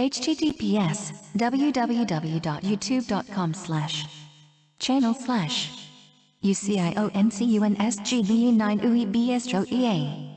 https www.youtube.com slash channel slash UCIONCUNSGBE9 UEBSROEA